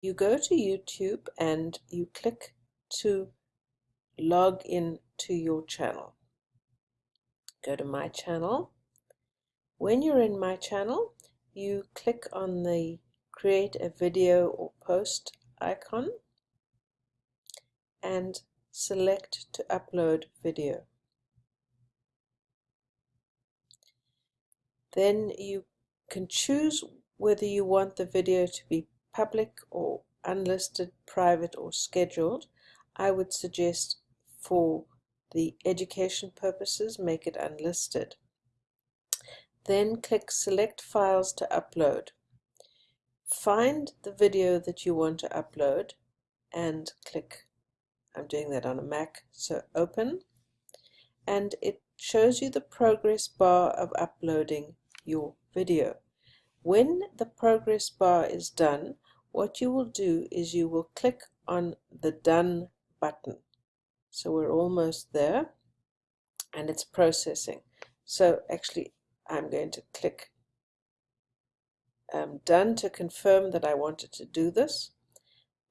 you go to YouTube and you click to log in to your channel. Go to my channel. When you're in my channel, you click on the create a video or post icon and select to upload video. Then you can choose whether you want the video to be public or unlisted, private or scheduled. I would suggest for the education purposes make it unlisted. Then click select files to upload. Find the video that you want to upload and click I'm doing that on a Mac so open and it shows you the progress bar of uploading your video. When the progress bar is done, what you will do is you will click on the Done button. So we're almost there and it's processing. So actually I'm going to click um, Done to confirm that I wanted to do this.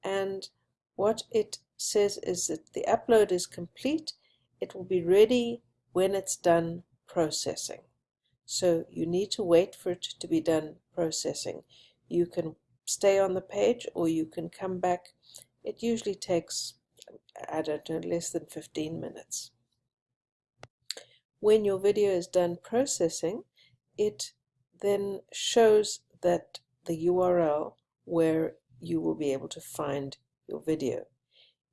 And what it says is that the upload is complete. It will be ready when it's done processing. So you need to wait for it to be done processing. You can stay on the page or you can come back. It usually takes, I don't know, less than 15 minutes. When your video is done processing, it then shows that the URL where you will be able to find your video.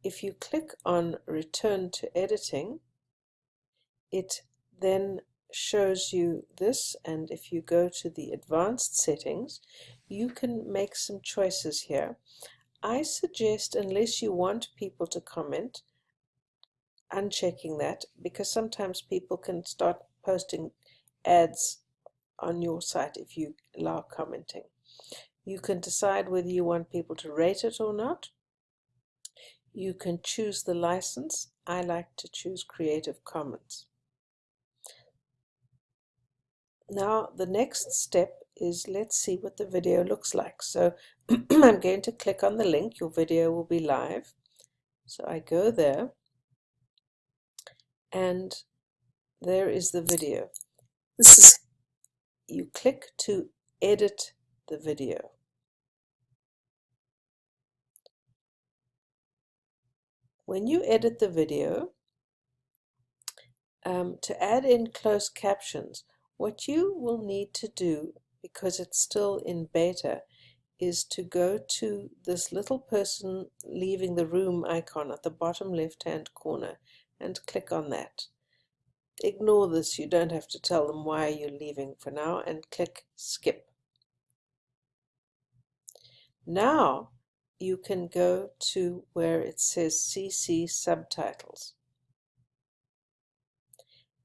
If you click on return to editing, it then shows you this and if you go to the advanced settings you can make some choices here. I suggest unless you want people to comment unchecking that because sometimes people can start posting ads on your site if you allow commenting. You can decide whether you want people to rate it or not. You can choose the license. I like to choose Creative Commons now the next step is let's see what the video looks like. So I'm going to click on the link, your video will be live. So I go there and there is the video. This is, you click to edit the video. When you edit the video, um, to add in closed captions, what you will need to do, because it's still in beta, is to go to this little person leaving the room icon at the bottom left hand corner and click on that. Ignore this, you don't have to tell them why you're leaving for now and click skip. Now you can go to where it says CC subtitles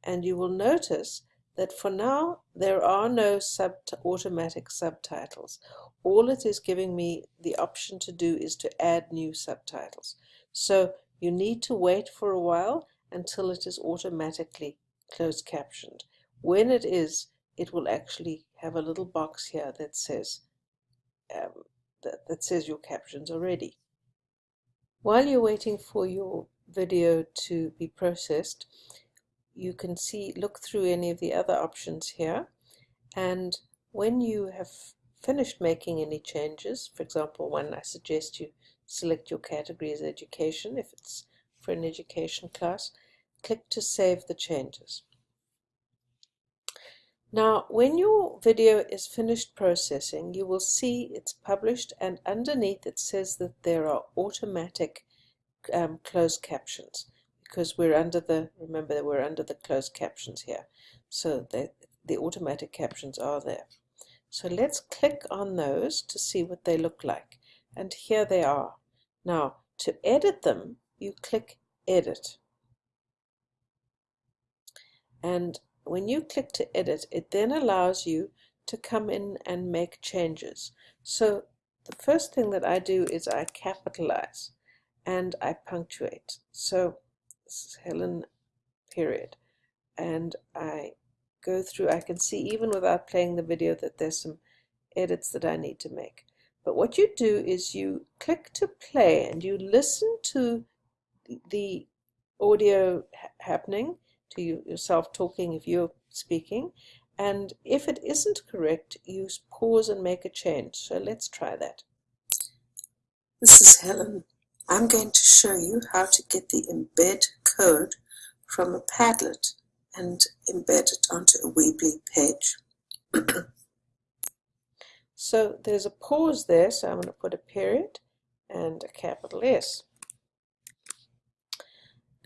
and you will notice that for now there are no sub automatic subtitles. All it is giving me the option to do is to add new subtitles. So you need to wait for a while until it is automatically closed captioned. When it is, it will actually have a little box here that says um, that, that says your captions are ready. While you're waiting for your video to be processed, you can see look through any of the other options here. And when you have finished making any changes for example one I suggest you select your category as education if it's for an education class click to save the changes. Now when your video is finished processing you will see it's published and underneath it says that there are automatic um, closed captions because we're under the, remember that we're under the closed captions here. So the, the automatic captions are there. So let's click on those to see what they look like. And here they are. Now, to edit them, you click Edit. And when you click to edit, it then allows you to come in and make changes. So the first thing that I do is I capitalize and I punctuate. So Helen period and I go through I can see even without playing the video that there's some edits that I need to make But what you do is you click to play and you listen to the audio happening, to you, yourself talking if you're speaking. And if it isn't correct, you pause and make a change. So let's try that. This is Helen. I'm going to show you how to get the embed code from a Padlet and embed it onto a Weebly page. so there's a pause there, so I'm going to put a period and a capital S.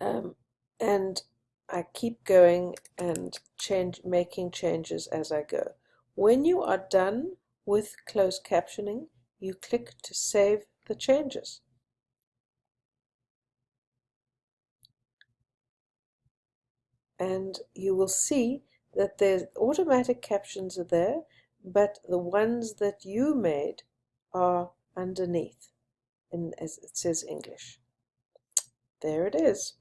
Um, and I keep going and change, making changes as I go. When you are done with closed captioning, you click to save the changes. And you will see that the automatic captions are there, but the ones that you made are underneath, and as it says English. There it is.